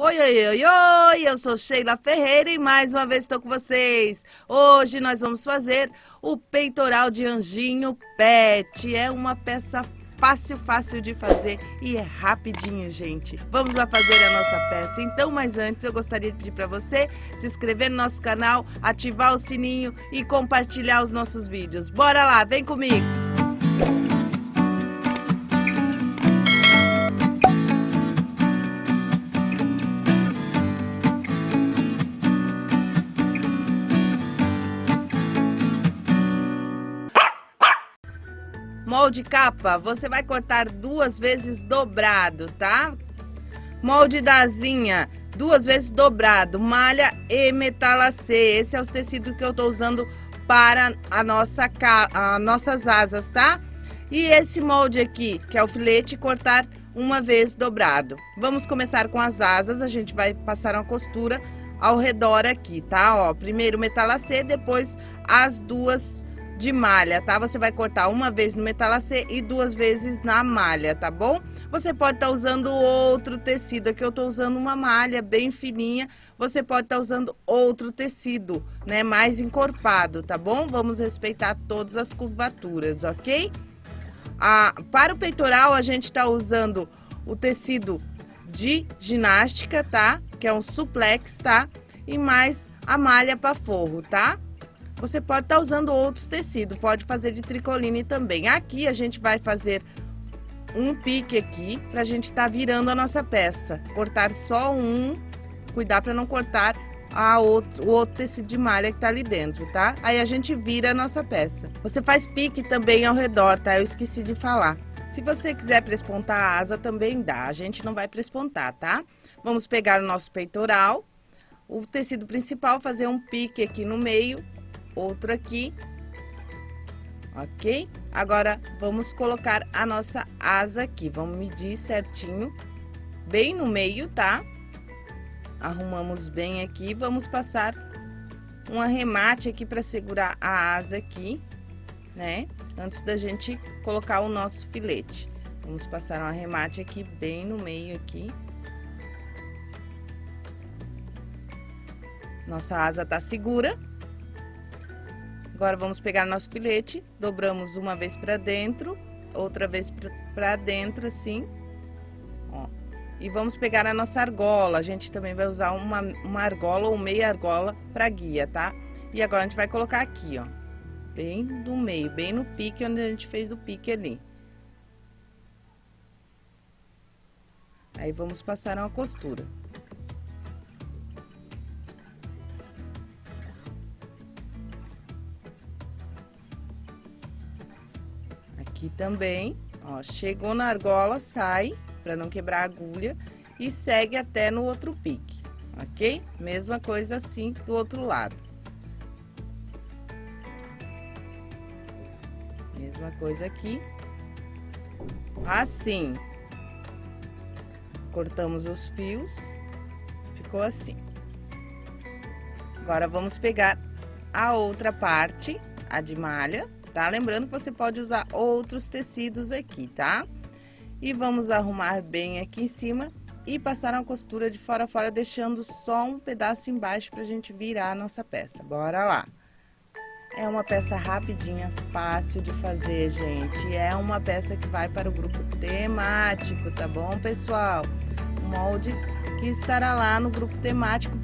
Oi, oi, oi, oi! Eu sou Sheila Ferreira e mais uma vez estou com vocês. Hoje nós vamos fazer o peitoral de anjinho pet. É uma peça fácil, fácil de fazer e é rapidinho, gente. Vamos lá fazer a nossa peça. Então, mas antes eu gostaria de pedir para você se inscrever no nosso canal, ativar o sininho e compartilhar os nossos vídeos. Bora lá, vem comigo! Molde capa, você vai cortar duas vezes dobrado, tá? Molde da asinha, duas vezes dobrado, malha e metalacê. Esse é os tecidos que eu tô usando para a nossa, a nossas asas, tá? E esse molde aqui, que é o filete, cortar uma vez dobrado. Vamos começar com as asas, a gente vai passar uma costura ao redor aqui, tá? Ó, primeiro metalacê, depois as duas de malha, tá? Você vai cortar uma vez no metalacê e duas vezes na malha, tá bom? Você pode estar tá usando outro tecido, aqui eu tô usando uma malha bem fininha, você pode estar tá usando outro tecido, né, mais encorpado, tá bom? Vamos respeitar todas as curvaturas, ok? Ah, para o peitoral, a gente tá usando o tecido de ginástica, tá? Que é um suplex, tá? E mais a malha para forro, tá? Você pode estar tá usando outros tecidos, pode fazer de tricoline também. Aqui a gente vai fazer um pique aqui para a gente estar tá virando a nossa peça. Cortar só um, cuidar para não cortar a outro, o outro tecido de malha que tá ali dentro, tá? Aí a gente vira a nossa peça. Você faz pique também ao redor, tá? Eu esqueci de falar. Se você quiser prespontar a asa, também dá. A gente não vai prespontar, tá? Vamos pegar o nosso peitoral, o tecido principal, fazer um pique aqui no meio outro aqui, ok? Agora, vamos colocar a nossa asa aqui, vamos medir certinho, bem no meio, tá? Arrumamos bem aqui, vamos passar um arremate aqui para segurar a asa aqui, né? Antes da gente colocar o nosso filete. Vamos passar um arremate aqui, bem no meio aqui. Nossa asa tá segura. Agora, vamos pegar nosso filete, dobramos uma vez pra dentro, outra vez pra dentro, assim. Ó. E vamos pegar a nossa argola. A gente também vai usar uma, uma argola ou meia argola pra guia, tá? E agora, a gente vai colocar aqui, ó. Bem no meio, bem no pique, onde a gente fez o pique ali. Aí, vamos passar uma costura. Aqui também, ó, chegou na argola, sai, para não quebrar a agulha, e segue até no outro pique, ok? Mesma coisa assim do outro lado. Mesma coisa aqui. Assim. Cortamos os fios, ficou assim. Agora, vamos pegar a outra parte, a de malha, tá? Lembrando que você pode usar outros tecidos aqui, tá? E vamos arrumar bem aqui em cima e passar uma costura de fora a fora, deixando só um pedaço embaixo pra gente virar a nossa peça. Bora lá! É uma peça rapidinha, fácil de fazer, gente. É uma peça que vai para o grupo temático, tá bom, pessoal? O molde que estará lá no grupo temático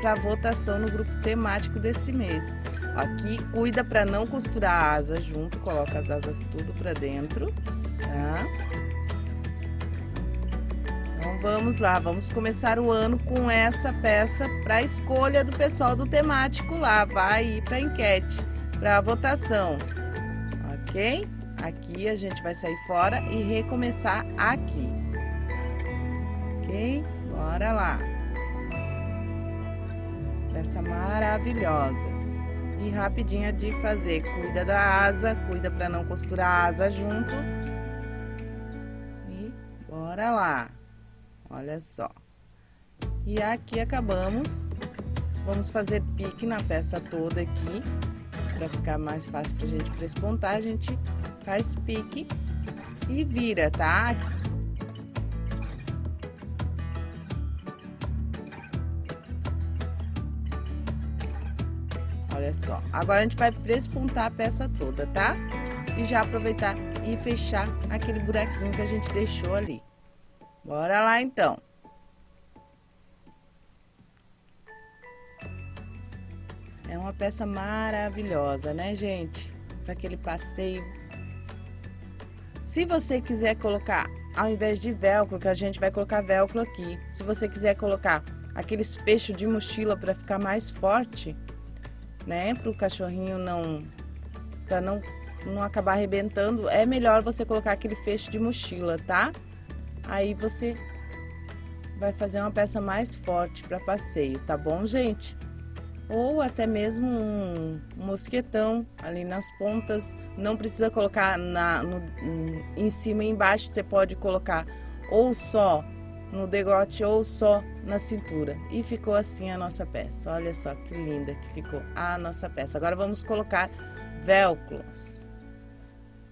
para votação no grupo temático desse mês. Aqui, cuida para não costurar a asa junto, coloca as asas tudo para dentro, tá? Então, vamos lá, vamos começar o ano com essa peça para escolha do pessoal do temático lá, vai ir para enquete, para votação, ok? Aqui a gente vai sair fora e recomeçar aqui, ok? Bora lá! Peça maravilhosa e rapidinha de fazer. Cuida da asa, cuida para não costurar a asa junto. E bora lá. Olha só. E aqui acabamos. Vamos fazer pique na peça toda aqui. Para ficar mais fácil pra gente prespontar, a gente faz pique e vira, tá? Olha só. Agora a gente vai prespontar a peça toda, tá? E já aproveitar e fechar aquele buraquinho que a gente deixou ali. Bora lá, então. É uma peça maravilhosa, né, gente? Para aquele passeio. Se você quiser colocar, ao invés de velcro, que a gente vai colocar velcro aqui. Se você quiser colocar aqueles fechos de mochila para ficar mais forte, né? Para o cachorrinho não... Para não, não acabar arrebentando, é melhor você colocar aquele fecho de mochila, tá? Aí você vai fazer uma peça mais forte para passeio, tá bom, gente? Ou até mesmo um mosquetão ali nas pontas. Não precisa colocar na, no, em cima e embaixo, você pode colocar ou só no degote ou só na cintura. E ficou assim a nossa peça. Olha só que linda que ficou a nossa peça. Agora vamos colocar velcros.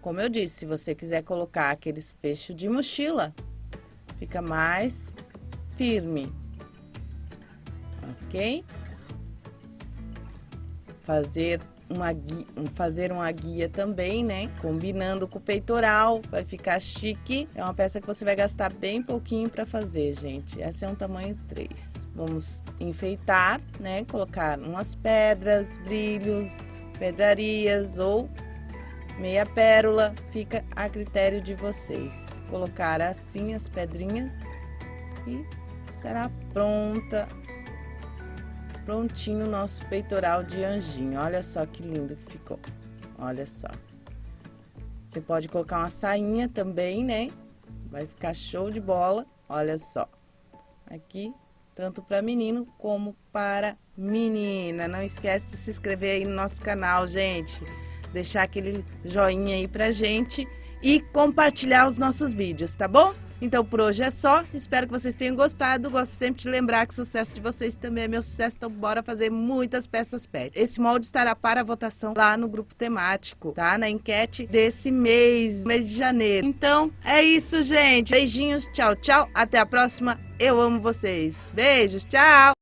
Como eu disse, se você quiser colocar aqueles fechos de mochila, fica mais firme. Ok? Fazer uma guia, fazer uma guia também, né? Combinando com o peitoral, vai ficar chique. É uma peça que você vai gastar bem pouquinho para fazer, gente. Essa é um tamanho 3. Vamos enfeitar, né? Colocar umas pedras, brilhos, pedrarias ou meia pérola, fica a critério de vocês. Colocar assim as pedrinhas e estará pronta prontinho o nosso peitoral de anjinho. Olha só que lindo que ficou. Olha só. Você pode colocar uma sainha também, né? Vai ficar show de bola. Olha só. Aqui, tanto para menino como para menina. Não esquece de se inscrever aí no nosso canal, gente. Deixar aquele joinha aí pra gente e compartilhar os nossos vídeos, tá bom? Então por hoje é só, espero que vocês tenham gostado, gosto sempre de lembrar que o sucesso de vocês também é meu sucesso, então bora fazer muitas peças pet. Esse molde estará para votação lá no grupo temático, tá? Na enquete desse mês, mês de janeiro. Então é isso, gente. Beijinhos, tchau, tchau, até a próxima, eu amo vocês. Beijos, tchau!